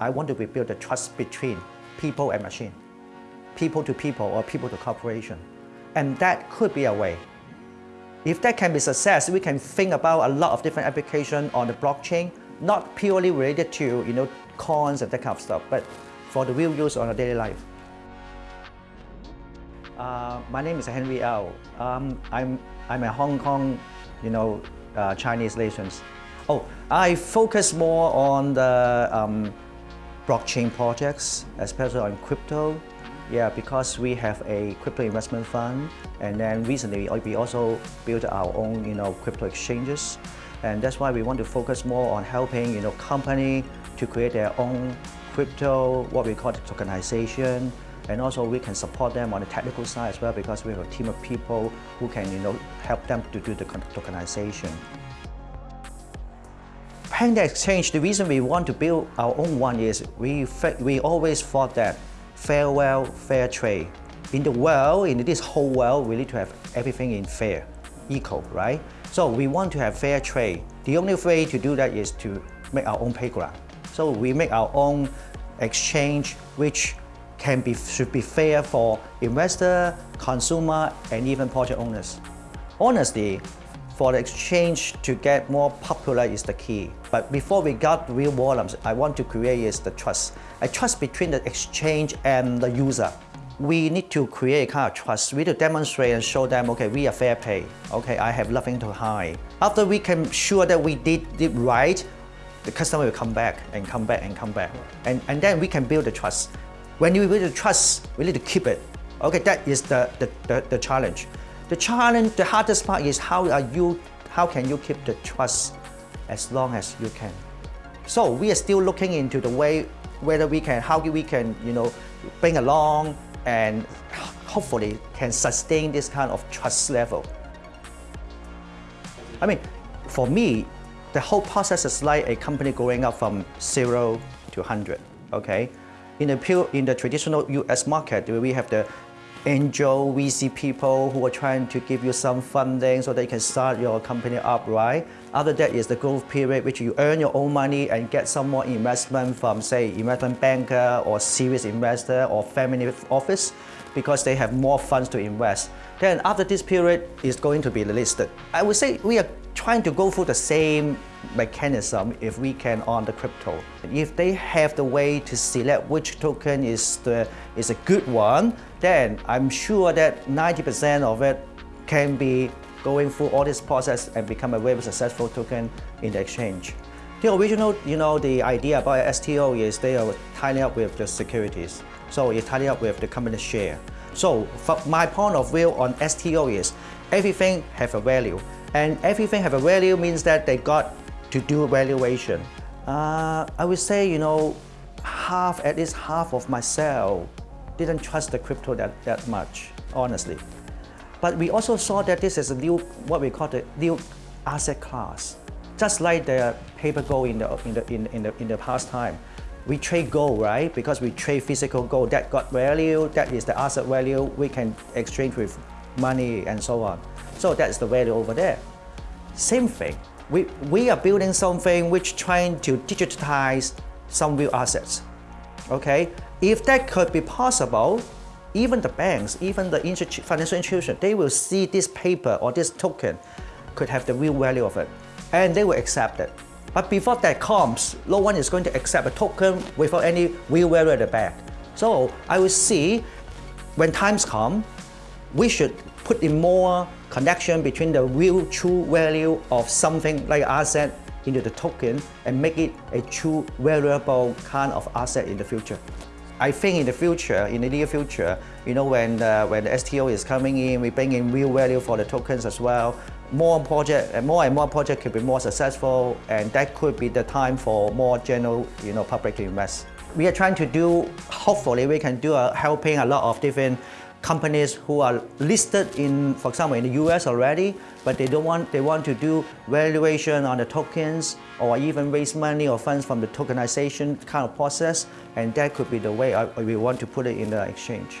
I want to rebuild the trust between people and machine, people to people or people to corporation. And that could be a way. If that can be success, we can think about a lot of different applications on the blockchain, not purely related to you know, coins and that kind of stuff, but for the real use on a daily life. Uh, my name is Henry Lau. Um, I'm, I'm a Hong Kong, you know, uh, Chinese relations. Oh, I focus more on the um, blockchain projects, especially on crypto. Yeah, because we have a crypto investment fund, and then recently uh, we also built our own, you know, crypto exchanges, and that's why we want to focus more on helping, you know, company to create their own crypto, what we call tokenization, and also we can support them on the technical side as well because we have a team of people who can, you know, help them to do the tokenization. Panda Exchange, the reason we want to build our own one is we, we always thought that fair wealth, fair trade. In the world, in this whole world, we need to have everything in fair, equal, right? So we want to have fair trade. The only way to do that is to make our own playground. So we make our own exchange, which can be, should be fair for investor, consumer, and even project owners. Honestly, for the exchange to get more popular is the key. But before we got real volumes, I want to create is the trust. A trust between the exchange and the user. We need to create a kind of trust. We need to demonstrate and show them, okay, we are fair pay. Okay, I have nothing to hide. After we can sure that we did it right, the customer will come back and come back and come back. And, and then we can build the trust. When you build the trust, we need to keep it. Okay, that is the, the, the, the challenge. The challenge, the hardest part is how are you, how can you keep the trust as long as you can. So we are still looking into the way whether we can, how we can, you know, bring along and hopefully can sustain this kind of trust level. I mean, for me, the whole process is like a company going up from zero to 100, okay? In the, pure, in the traditional US market, we have the angel VC people who are trying to give you some funding so that you can start your company up, right? After that is the growth period, which you earn your own money and get some more investment from, say, investment banker or serious investor or family office because they have more funds to invest. Then after this period is going to be listed. I would say we are trying to go through the same mechanism if we can on the crypto. If they have the way to select which token is, the, is a good one, then I'm sure that 90% of it can be going through all this process and become a very successful token in the exchange. The original, you know, the idea about STO is they are tying up with the securities. So it's tying up with the company share. So my point of view on STO is everything have a value. And everything have a value means that they got to do valuation. Uh, I would say, you know, half, at least half of myself didn't trust the crypto that, that much, honestly. But we also saw that this is a new, what we call the new asset class. Just like the paper gold in the, in the, in, in the, in the past time. We trade gold, right? Because we trade physical gold. That got value, that is the asset value. We can exchange with money and so on. So that's the value over there. Same thing. We, we are building something which trying to digitize some real assets. Okay? If that could be possible, even the banks, even the financial institution, they will see this paper or this token could have the real value of it. And they will accept it. But before that comes, no one is going to accept a token without any real value at the back. So I will see when times come, we should put in more connection between the real true value of something like asset into the token and make it a true valuable kind of asset in the future. I think in the future, in the near future, you know, when, uh, when the STO is coming in, we bring in real value for the tokens as well. More project, more and more project could be more successful, and that could be the time for more general, you know, public to invest. We are trying to do, hopefully we can do a, helping a lot of different companies who are listed in, for example, in the US already, but they don't want, they want to do valuation on the tokens or even raise money or funds from the tokenization kind of process, and that could be the way I, we want to put it in the exchange.